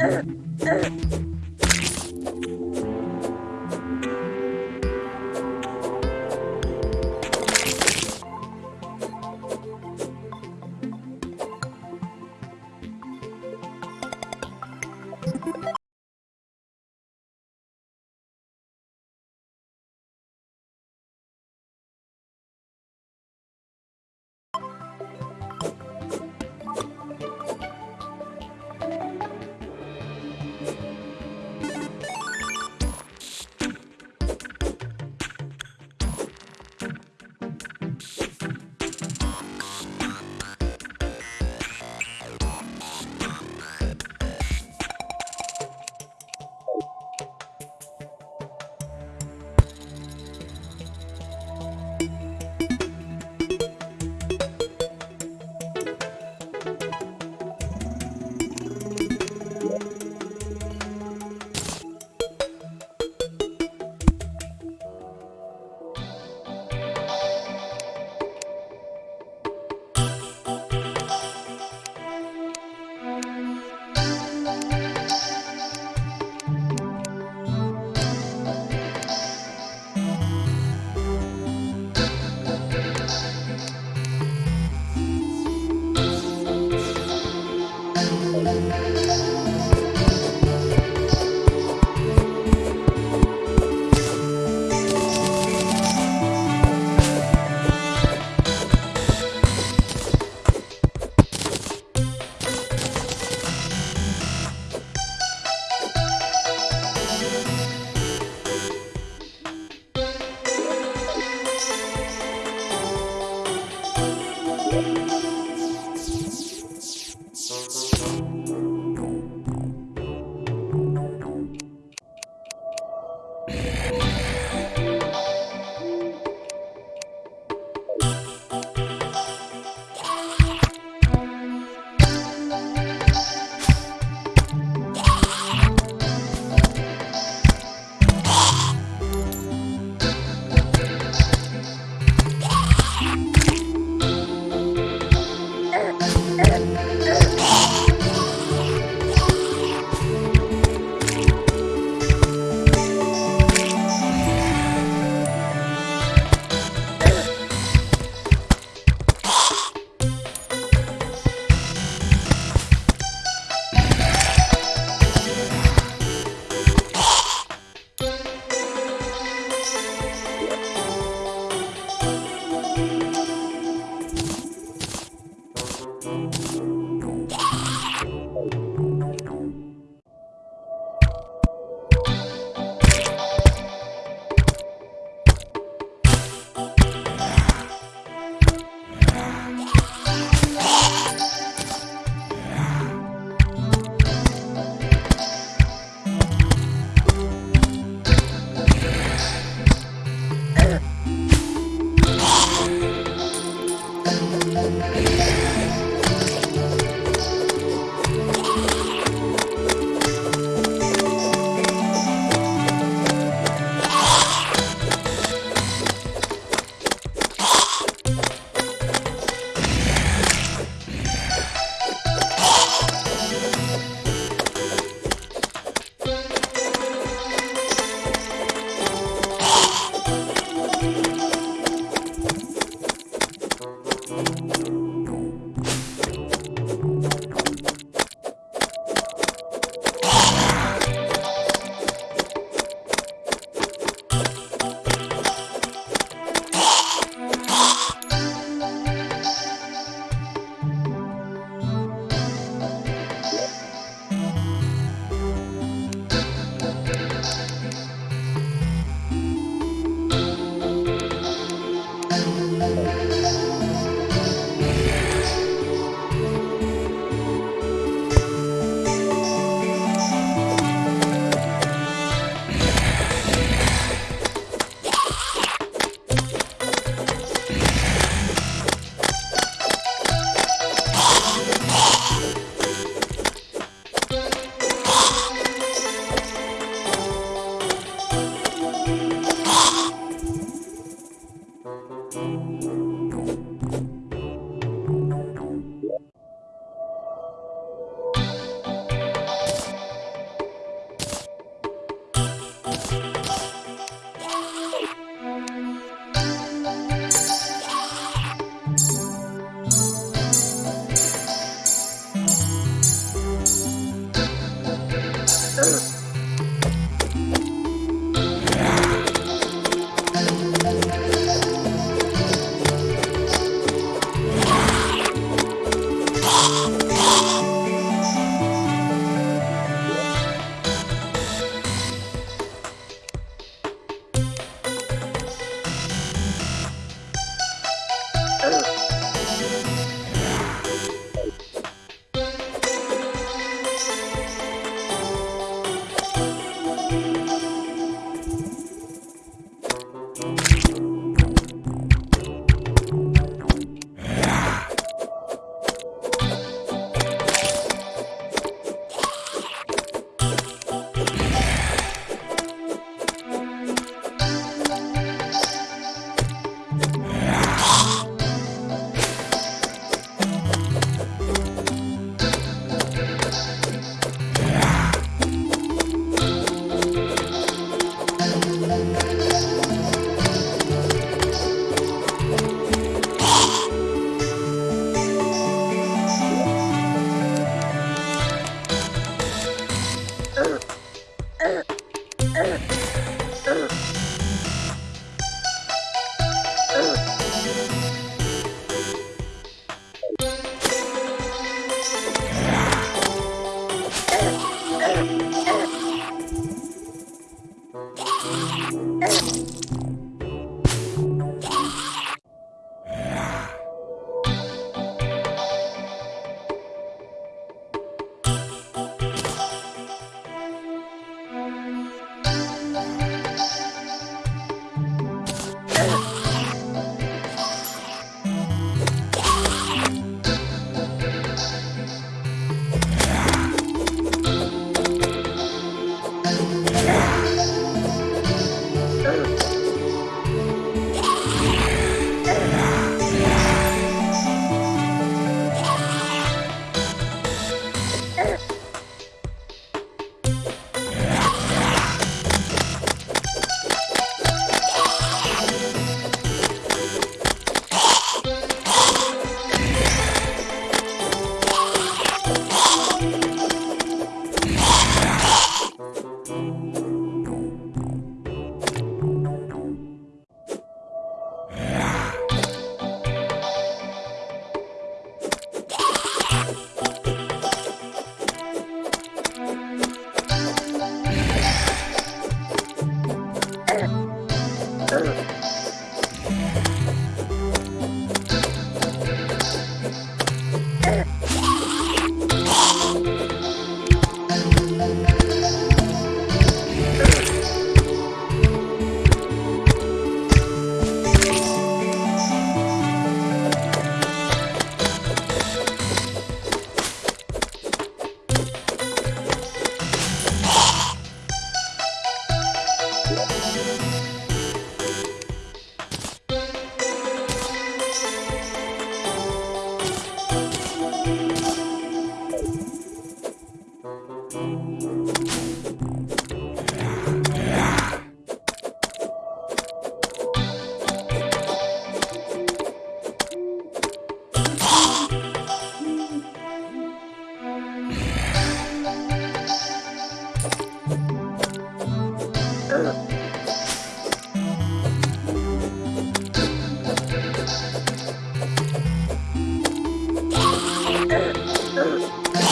Uh, uh.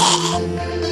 Oh.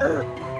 Ugh.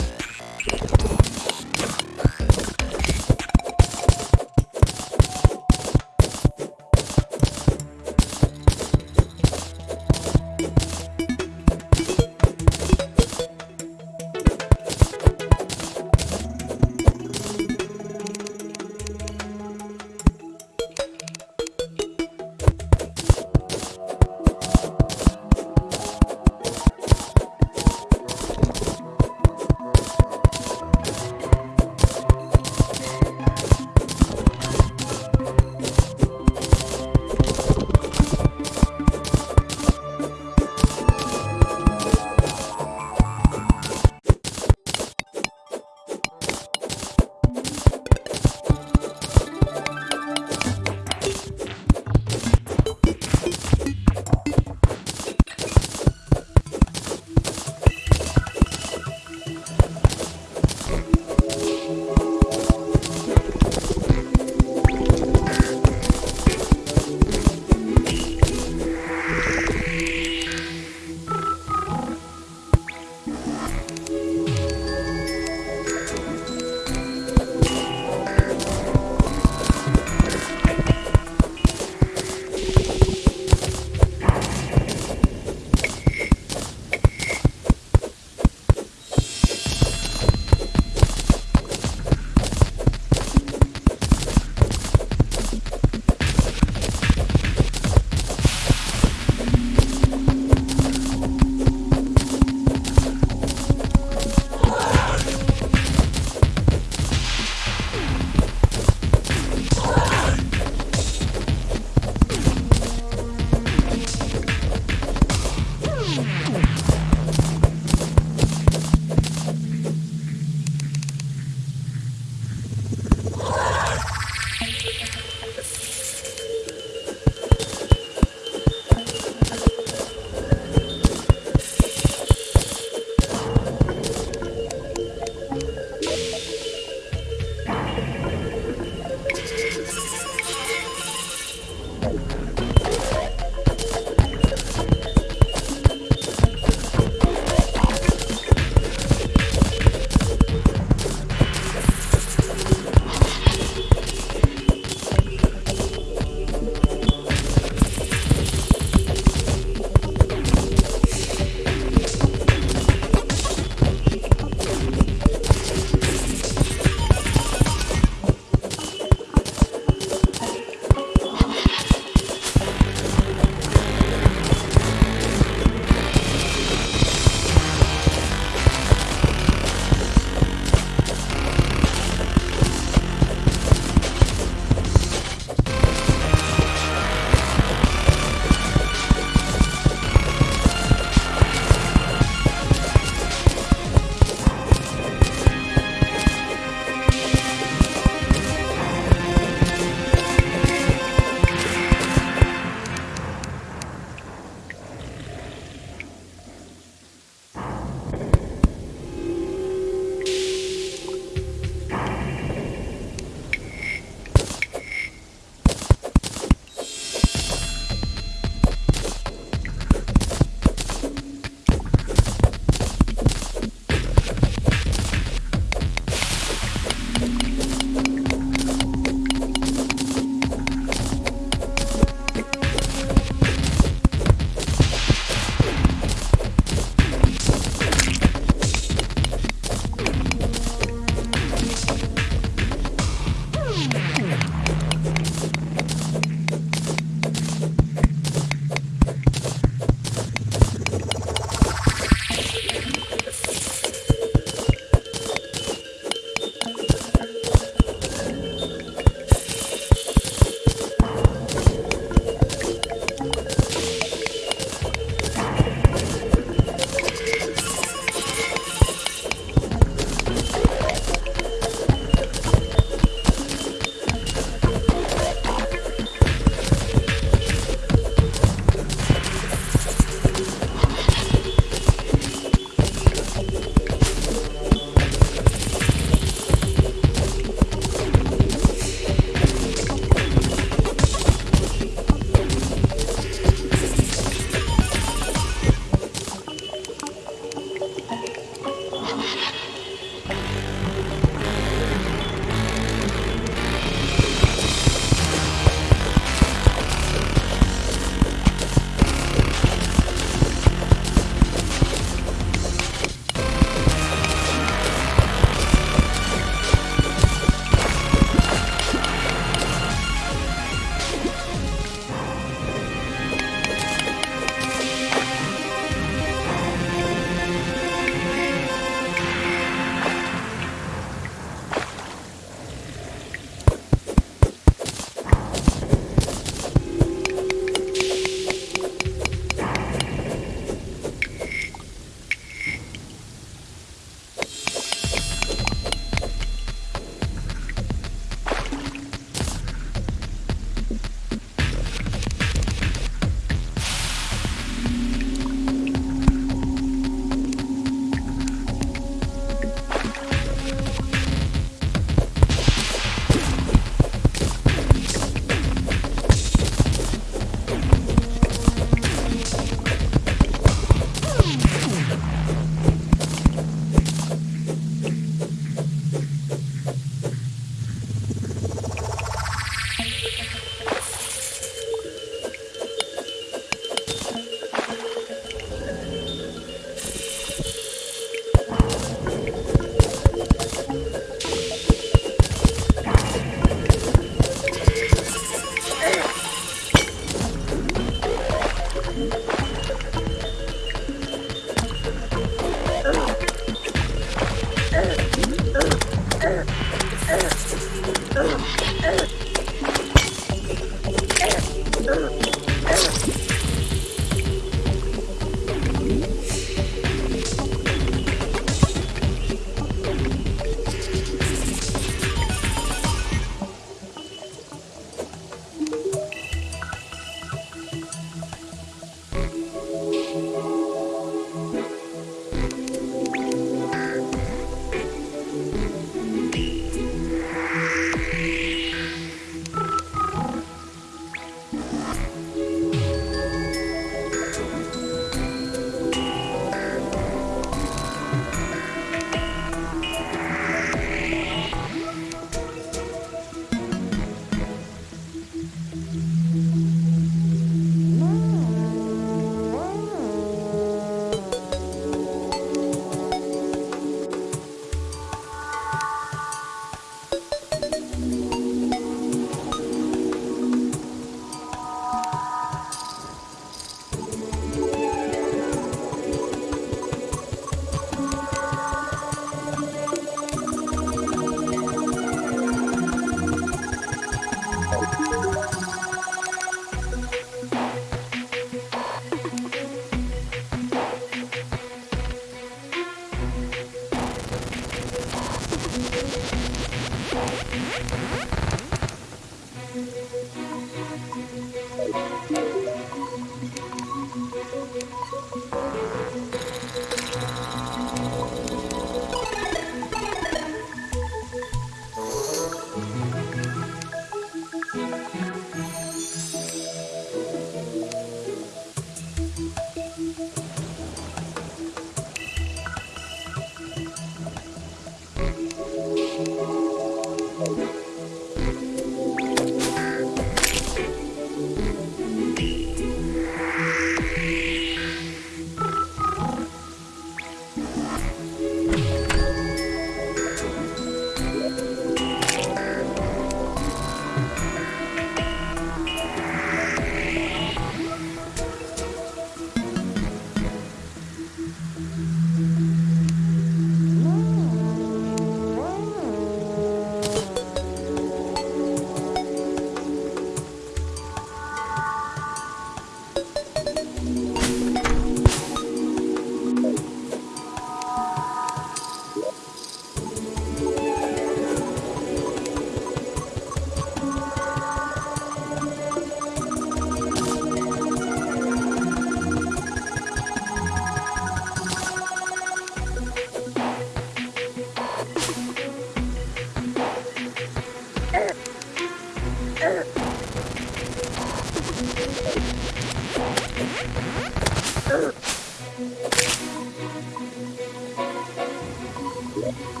了。